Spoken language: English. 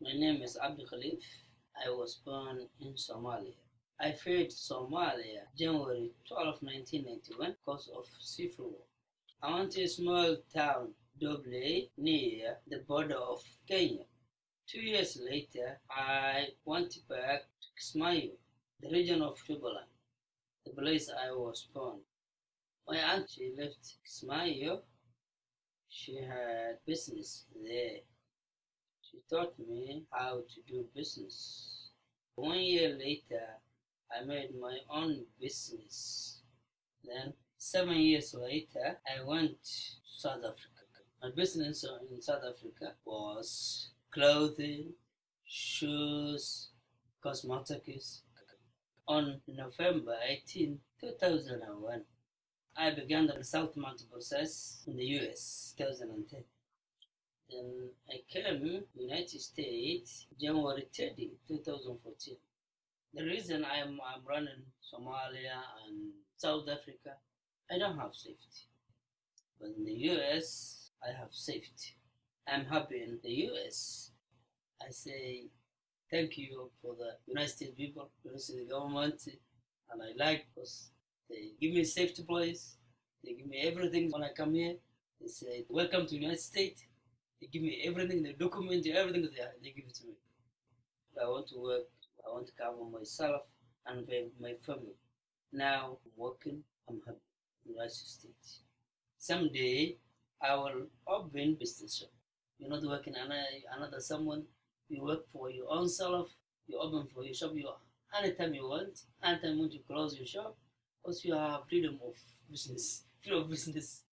My name is Abdul Khalif. I was born in Somalia. I fled Somalia January 12, 1991 because of civil war. I went to a small town, Doble, near the border of Kenya. Two years later, I went back to Kismayo, the region of Jubaland, the place I was born. My auntie left Kismayo. She had business there. She taught me how to do business. One year later, I made my own business. Then, seven years later, I went to South Africa. My business in South Africa was clothing, shoes, cosmetics. On November 18, 2001, I began the resettlement process in the US, 2010. I came United States January 30, 2014. The reason I'm, I'm running Somalia and South Africa, I don't have safety. But in the US, I have safety. I'm happy in the US. I say thank you for the United States people, United States government, and I like because they give me safety place. They give me everything when I come here. They say welcome to United States. They give me everything, the document, everything they, they give it to me. I want to work, I want to cover myself and my, family. Now I'm working, I'm happy in United States. Someday I will open business shop. You're not working another, another someone. You work for your own self. You open for your shop. You anytime you want. Anytime you want to close your shop. Also, you have freedom of business. Freedom of business.